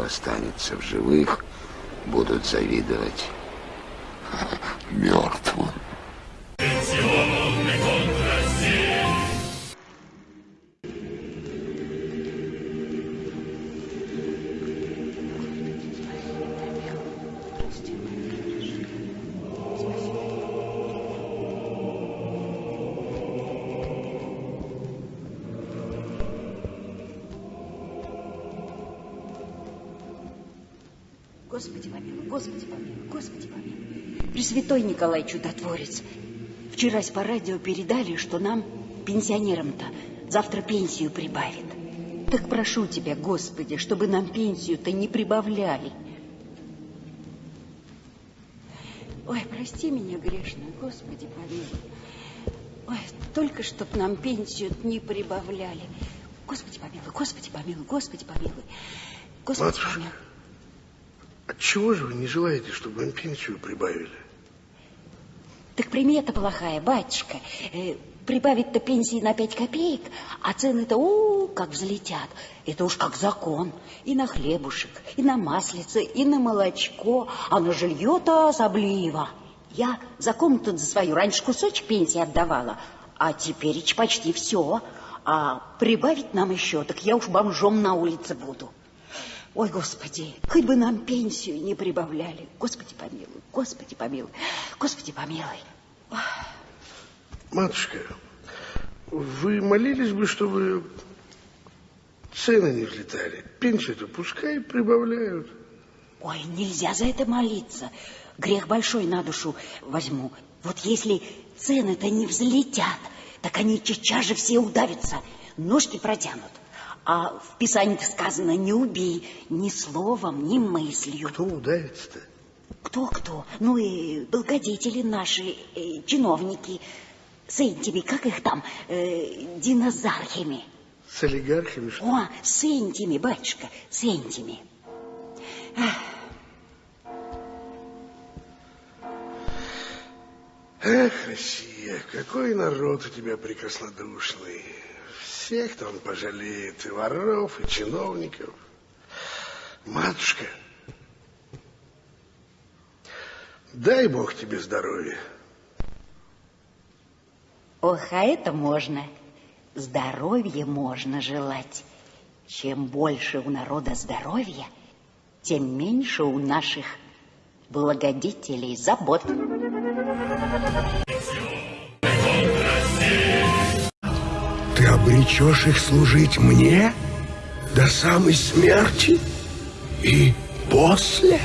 кто останется в живых, будут завидовать мертвым. Господи помилуй, Господи помилуй, Господи помилуй. Пресвятой Николай Чудотворец. Вчерась по радио передали, что нам, пенсионерам-то, завтра пенсию прибавят. Так прошу тебя, Господи, чтобы нам пенсию-то не прибавляли. Ой, прости меня грешную, Господи помилуй. Ой, только чтоб нам пенсию не прибавляли. Господи помилуй, Господи помилуй, Господи помилуй. Господи Матушка. помилуй. Отчего же вы не желаете, чтобы им пенсию прибавили? Так примета плохая, батюшка. Э, прибавить-то пенсии на пять копеек, а цены-то, у, как взлетят. Это уж как закон. И на хлебушек, и на маслице, и на молочко, а на жилье-то особливо. Я за комнату за свою раньше кусочек пенсии отдавала, а теперь почти все. А прибавить нам еще, так я уж бомжом на улице буду. Ой, Господи, хоть бы нам пенсию не прибавляли. Господи, помилуй, Господи, помилуй, Господи, помилуй. Матушка, вы молились бы, чтобы цены не взлетали? Пенсию-то пускай прибавляют. Ой, нельзя за это молиться. Грех большой на душу возьму. Вот если цены-то не взлетят, так они сейчас же все удавятся, ножки протянут. А в Писании сказано, не убей ни словом, ни мыслью. Кто удавится-то? Кто-кто? Ну и благодетели наши, э, чиновники, с этими, как их там, э, динозархами. С олигархами, что ли? О, с этими, батюшка, с этими. Эх, Россия, какой народ у тебя прекраснодушный. Всех-то он пожалеет, и воров, и чиновников. Матушка, дай Бог тебе здоровья. Ох, а это можно. Здоровье можно желать. Чем больше у народа здоровья, тем меньше у наших благодетелей забот. Обречешь их служить мне до самой смерти и после?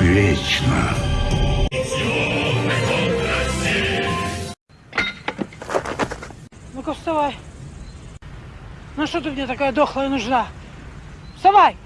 Вечно. Ну-ка, вставай. Ну что ты мне такая дохлая нужна? Вставай!